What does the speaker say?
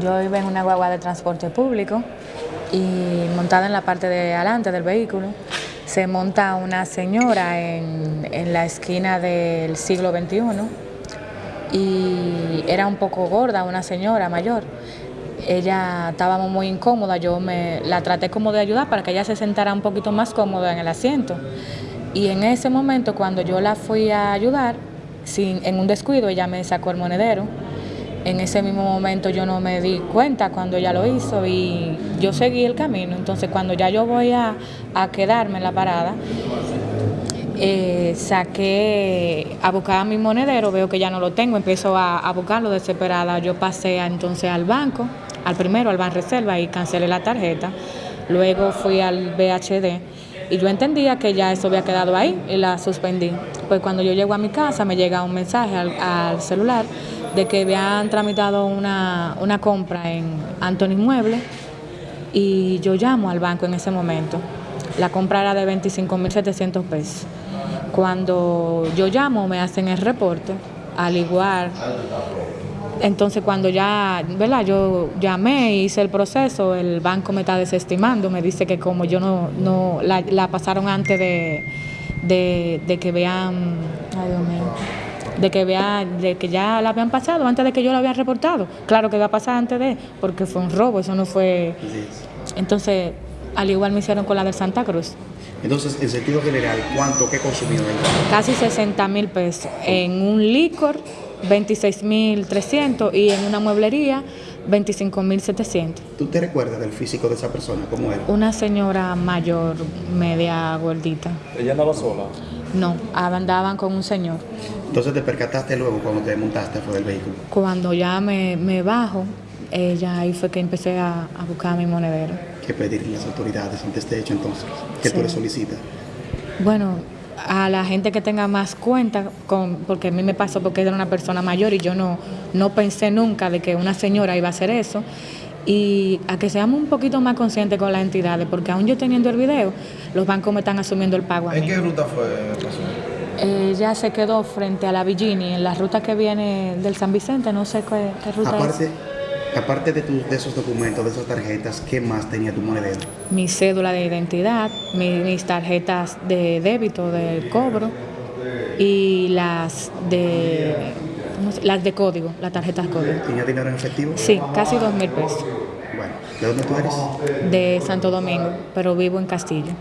Yo iba en una guagua de transporte público y montada en la parte de adelante del vehículo se monta una señora en, en la esquina del siglo XXI y era un poco gorda, una señora mayor. Ella estábamos muy incómoda, yo me la traté como de ayudar para que ella se sentara un poquito más cómoda en el asiento. Y en ese momento, cuando yo la fui a ayudar, sin, en un descuido, ella me sacó el monedero. En ese mismo momento yo no me di cuenta cuando ella lo hizo y yo seguí el camino. Entonces cuando ya yo voy a, a quedarme en la parada, eh, saqué a buscar mi monedero, veo que ya no lo tengo, empiezo a, a buscarlo desesperada. Yo pasé a, entonces al banco, al primero, al Ban Reserva y cancelé la tarjeta. Luego fui al BHD y yo entendía que ya eso había quedado ahí y la suspendí. Pues cuando yo llego a mi casa me llega un mensaje al, celular de que habían tramitado una, una compra en Anthony Mueble y yo llamo al banco en ese momento. La compra era de 25.700 pesos. Cuando yo llamo me hacen el reporte, al igual. Entonces cuando ya, ¿verdad? Yo llamé, hice el proceso, el banco me está desestimando, me dice que como yo no, no la, la pasaron antes de, de, de que vean, ay Dios mío, de que vea, de que ya la habían pasado antes de que yo la había reportado. Claro que va a pasar antes de, porque fue un robo, eso no fue. Entonces, al igual me hicieron con la de Santa Cruz. Entonces, en sentido general, ¿cuánto, qué consumió él? Casi 60 mil pesos. En un licor, 26 mil 300 y en una mueblería, 25 mil 700. ¿Tú te recuerdas del físico de esa persona? ¿Cómo era? Una señora mayor, media gordita. ¿Ella andaba sola? No, andaban con un señor. Entonces te percataste luego cuando te montaste fuera del vehículo. Cuando ya me, me bajo, ella ahí fue que empecé a, a buscar mi monedero. ¿Qué pedir las autoridades ante este hecho entonces? ¿Qué tú Sí. le solicitas? Bueno, a la gente que tenga más cuenta, con, porque a mí me pasó porque era una persona mayor y yo no, no pensé nunca de que una señora iba a hacer eso. Y a que seamos un poquito más conscientes con las entidades, porque aún yo teniendo el video, los bancos me están asumiendo el pago a ¿En mí. qué ruta fue? Ella se quedó frente a la Villini, en la ruta que viene del San Vicente, no sé qué, qué ruta Aparte, es. Aparte de, tus- de esos documentos, de esas tarjetas, ¿qué más tenía tu monedero? Mi cédula de identidad, mi- mis tarjetas de débito, de cobro y las de, ¿cómo se- las de código, las tarjetas código. ¿Tenía dinero en efectivo? Sí, casi dos mil pesos Bueno, ¿de dónde tú eres? de Santo Domingo, pero vivo en Castillo.